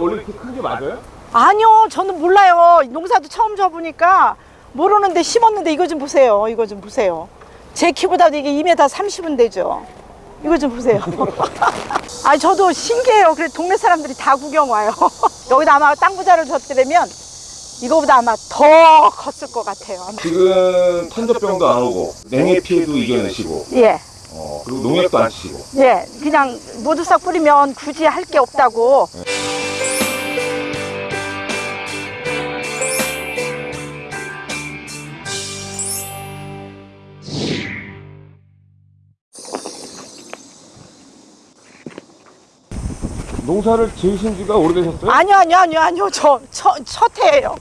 원래 이렇게 큰 게 맞아요? 아니요, 저는 몰라요. 농사도 처음 져보니까 모르는데 심었는데 이거 좀 보세요. 이거 좀 보세요. 제 키보다도 이게 2m 30은 되죠. 이거 좀 보세요. 아, 저도 신기해요. 그래 동네 사람들이 다 구경 와요. 여기다 아마 땅 부자를 줬더라면 이거보다 아마 더 컸을 것 같아요. 아마. 지금 탄저병도 안 오고 냉해 피해도 이겨내시고 예, 어, 그리고 농약도 안 치시고 예, 그냥 모두 싹 뿌리면 굳이 할 게 없다고. 농사를 지으신 지가 오래되셨어요? 아니요, 아니요, 아니요, 아니요. 저, 첫, 첫 해예요.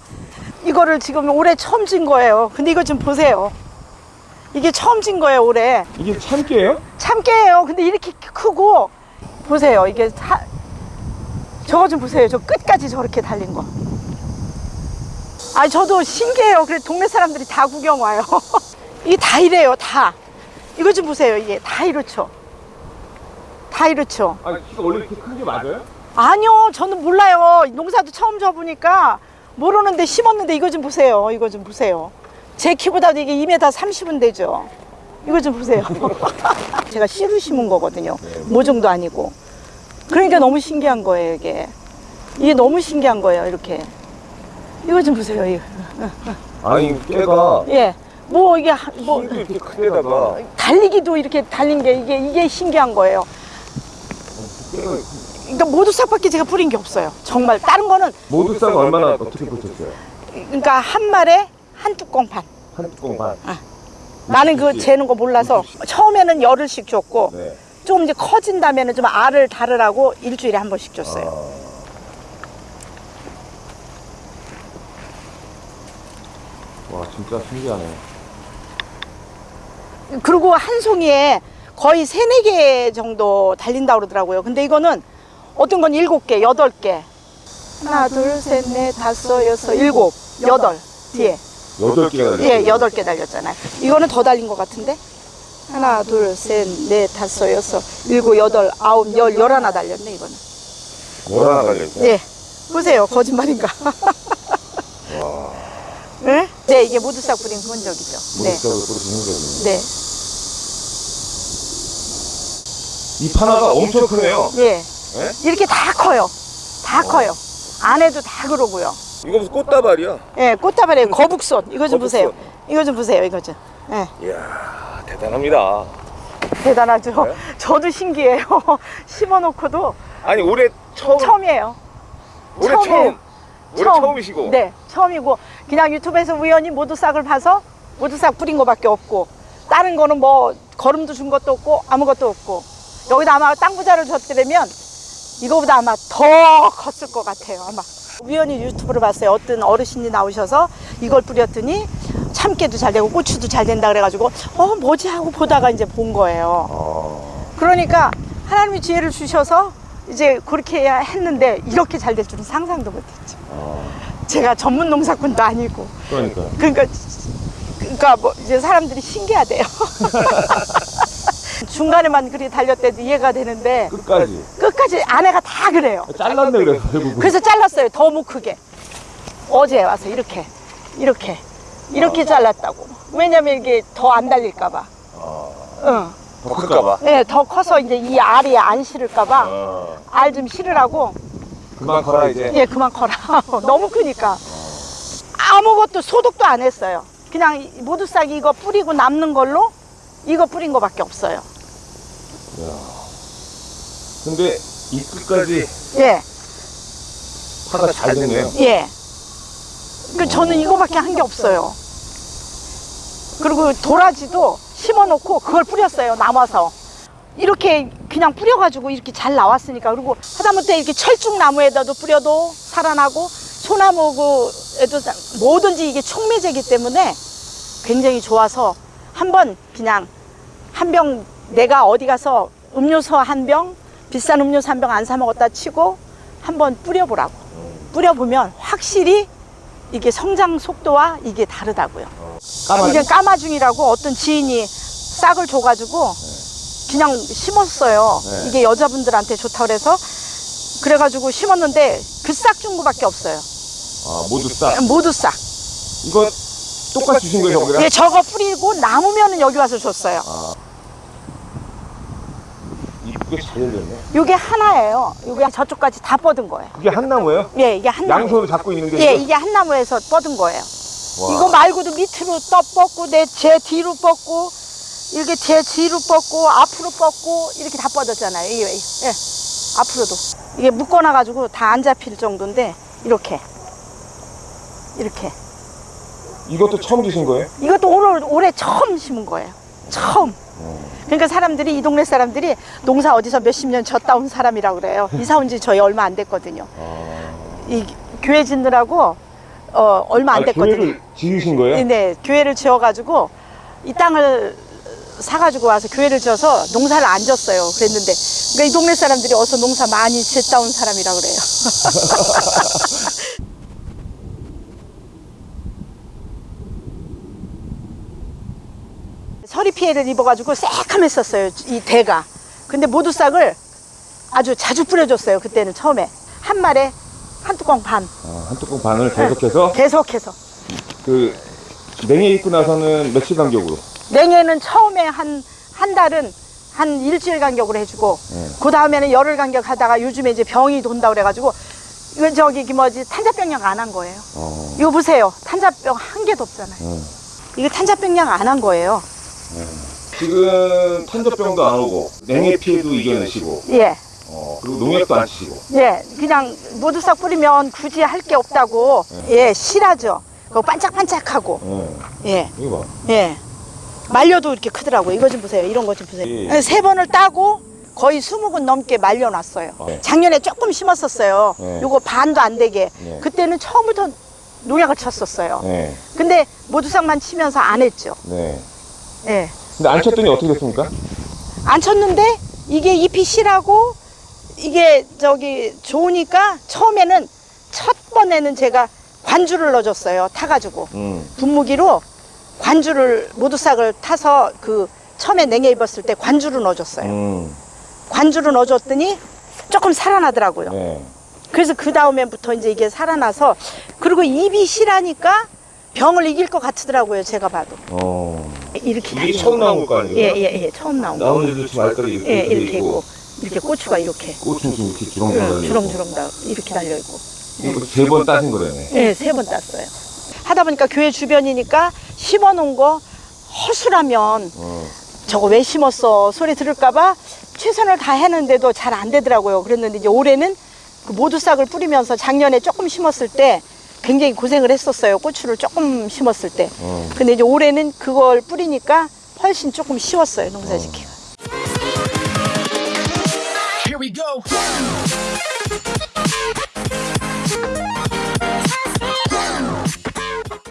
이거를 지금 올해 처음 진 거예요. 근데 이거 좀 보세요. 이게 처음 진 거예요, 올해. 이게 참깨예요? 참깨예요. 근데 이렇게 크고, 보세요. 이게 다, 저거 좀 보세요. 저 끝까지 저렇게 달린 거. 아, 저도 신기해요. 그래 동네 사람들이 다 구경 와요. 이게 다 이래요, 다. 이거 좀 보세요. 이게 다 이렇죠. 다 이렇죠. 아, 키가 원래 이렇게 큰 게 맞아요? 아니요, 저는 몰라요. 농사도 처음 져보니까 모르는데 심었는데 이거 좀 보세요. 이거 좀 보세요. 제 키보다도 이게 2m 30은 되죠. 이거 좀 보세요. 제가 씨로 심은 거거든요. 모종도 아니고. 그러니까 너무 신기한 거예요, 이게. 이게 너무 신기한 거예요, 이렇게. 이거 좀 보세요, 이거. 아니 깨가 예. 뭐 이게, 하- 뭐, 이렇게 크게다가 달리기도 이렇게 달린 게 이게, 이게 신기한 거예요. 그러니까 모두 싹밖에 제가 뿌린 게 없어요. 정말. 다른 거는 모두 싹 얼마나 어떻게 붙였어요? 그러니까 한 말에 한 뚜껑 반. 한 뚜껑 반. 나는 그. 재는 거 몰라서. 처음에는 열흘씩 줬고 네. 좀 이제 커진다면은 좀 알을 달으라고 일주일에 한 번씩 줬어요. 아. 와 진짜 신기하네. 그리고 한 송이에 거의 세네 개 정도 달린다 그러더라고요. 근데 이거는 어떤 건 일곱 개, 여덟 개. 하나, 둘, 셋, 넷, 다섯, 여섯, 일곱, 여덟 뒤에. 여덟 개가 달렸어요. 예, 여덟 개 달렸잖아요. 이거는 더 달린 것 같은데? 하나, 둘, 셋, 넷, 다섯, 여섯, 일곱, 여덟, 아홉, 열, 열하나 달렸네, 이거는. 뭐나 달렸어요? 예. 보세요. 거짓말인가? 와. 네? 네, 이게 모두 싹 뿌린 흔적이죠. 네. 모두 싹을 뿌리신 거죠. 네. 이 파나가 엄청 크네요. 예. 네? 이렇게 다 커요. 다 커요. 안에도 다 그러고요. 이거 무슨 꽃다발이야? 예, 꽃다발에 거북손. 이거 좀 거북손. 보세요. 이거 좀 보세요. 이거 좀. 예. 이야 대단합니다. 대단하죠. 네? 저도 신기해요. 심어놓고도 아니 올해 처음 처음이에요. 올해 처음이에요. 처음 올해 처음. 처음이시고 네, 처음이고 그냥 유튜브에서 우연히 모두 싹을 봐서 모두 싹 뿌린 거밖에 없고 다른 거는 뭐 거름도 준 것도 없고 아무것도 없고 여기다 아마 땅 부자를 줬더라면 이거보다 아마 더 컸을 것 같아요 아마. 우연히 유튜브를 봤어요. 어떤 어르신이 나오셔서 이걸 뿌렸더니 참깨도 잘 되고 고추도 잘 된다 그래가지고 어 뭐지? 하고 보다가 이제 본 거예요. 아, 그러니까 하나님이 지혜를 주셔서 이제 그렇게 해야 했는데 이렇게 잘 될 줄은 상상도 못했죠. 아, 제가 전문 농사꾼도 아니고. 그러니까 그러니까 그러니까 뭐 이제 사람들이 신기하대요. 중간에만 그리 달렸대도 이해가 되는데 끝까지 끝까지 아내가 다 그래요. 잘랐네 그래서 결국은 그래서 잘랐어요. 더못 크게. 어제 와서 이렇게 이렇게 이렇게 잘랐다고. 왜냐면 이게 더 안 달릴까 봐. 아, 응. 더 클까 봐. 네, 더 커서 이제 이 알이 안 실을까봐 아, 알좀 실으라고. 그만 커라 이제. 예, 그만 커라. 너무 크니까. 아무것도 소독도 안 했어요. 그냥 이 모두 싹 이거 뿌리고 남는 걸로 이거 뿌린 거밖에 없어요. 야. 근데 이 끝까지 예, 파가 잘 됐네요. 예. 그 저는 이거밖에 한 게 없어요. 그리고 도라지도 심어놓고 그걸 뿌렸어요. 남아서. 이렇게 그냥 뿌려가지고 이렇게 잘 나왔으니까. 그리고 하다못해 이렇게 철쭉나무에다도 뿌려도 살아나고 소나무에도 뭐든지 이게 촉매제기 때문에 굉장히 좋아서 한번 그냥 한병 내가 어디 가서 음료수 한 병 비싼 음료수 한 병 안 사 먹었다 치고 한번 뿌려보라고 뿌려보면 확실히 이게 성장 속도와 이게 다르다고요? 이게 까마중이라고 어떤 지인이 싹을 줘가지고 그냥 심었어요 네. 이게 여자분들한테 좋다 그래서 그래가지고 심었는데 그 싹 준 거밖에 없어요. 아, 모두 싹. 모두 싹. 이거 똑같이 주신 거예요, 저거랑? 예, 저거 뿌리고 남으면 은 여기 와서 줬어요. 아. 이쁘게 잘 열렸네. 이게 하나예요. 이게 저쪽까지 다 뻗은 거예요. 그게 한 나무예요? 예, 이게 한 나무. 양손으로 잡고 있는 게 예? 이게 한 나무에서 뻗은 거예요. 와. 이거 말고도 밑으로 떠 뻗고 내 제 뒤로 뻗고 이렇게 제 뒤로 뻗고 앞으로 뻗고 이렇게 다 뻗었잖아요. 이게 예, 앞으로도 이게 묶어놔 가지고 다 안 잡힐 정도인데 이렇게 이렇게 이것도 처음 주신 거예요? 이것도 오늘 올해 처음 심은 거예요. 처음. 그러니까 사람들이 이 동네 사람들이 농사 어디서 몇십 년 졌다 온 사람이라고 그래요. 이사 온 지 저희 얼마 안 됐거든요. 이 교회 짓느라고 어, 얼마 안 아, 됐거든요. 교회를 지으신 거예요? 네, 교회를 지어가지고 이 땅을 사가지고 와서 교회를 지어서 농사를 안 졌어요. 그랬는데 그러니까 이 동네 사람들이 어서 농사 많이 짓다 온 사람이라 그래요. 서리 피해를 입어가지고 새카맸었어요. 이 대가. 근데 모두싹을 아주 자주 뿌려줬어요. 그때는 처음에 한 말에 한 뚜껑 반 아, 한 뚜껑 반을 계속해서 계속해서. 그 냉해 입고 나서는 며칠 간격으로? 냉해는 처음에 한, 한 달은 한 일주일 간격으로 해주고, 네. 그 다음에는 열흘 간격 하다가 요즘에 이제 병이 돈다 그래가지고, 이건 저기, 그 뭐지, 탄자병약 안 한 거예요. 어. 이거 보세요. 탄자병 한 개도 없잖아요. 음. 이거 탄자병약 안 한 거예요. 지금 탄저병도 안 오고 냉해 피해도 이겨내시고 예. 어, 그리고 농약도 안 치시고 예. 그냥 모두 싹 뿌리면 굳이 할 게 없다고, 예, 실하죠. 그거 반짝반짝하고, 어, 예. 이거 봐 예. 말려도 이렇게 크더라고요. 이거 좀 보세요. 이런 거 좀 보세요. 예. 세 번을 따고 거의 20근 넘게 말려놨어요. 네. 작년에 조금 심었었어요. 네. 요거 반도 안 되게. 네. 그때는 처음부터 농약을 쳤었어요. 네, 근데 모두상만 치면서 안 했죠. 네. 예. 근데 안 쳤더니 어떻게 됐습니까? 안 쳤는데 이게 잎이 실하고 이게 저기 좋으니까 처음에는 첫 번에는 제가 관주를 넣어줬어요. 타가지고. 음. 분무기로 관주를 모두싹을 타서 그 처음에 냉해 입었을 때 관주를 넣어줬어요. 음. 관주를 넣어줬더니 조금 살아나더라고요. 네. 그래서 그 다음에부터 이제 이게 살아나서 그리고 입이 실하니까 병을 이길 것 같더라고요. 제가 봐도 어. 이렇게 이게. 처음 나온 거 아니에요? 예예예 예, 처음 나온 거. 나오는데도 지금 알까지 이렇게, 예돼 이렇게 있고 이렇게 고추가 이렇게 꽃은 지금 이렇게 주렁주렁 달려 있고 주렁주렁 다 이렇게 달려 있고. 이거 세 번 따신 거라네 예, 세 번 땄어요. 하다 보니까 교회 주변이니까 심어 놓은 거 허술하면 어. 저거 왜 심었어 소리 들을까봐 최선을 다 했는데도 잘 안 되더라고요. 그랬는데 이제 올해는 그 모두 싹을 뿌리면서 작년에 조금 심었을 때 굉장히 고생을 했었어요. 고추를 조금 심었을 때. 어. 근데 이제 올해는 그걸 뿌리니까 훨씬 조금 쉬웠어요. 농사짓기가. Here we go.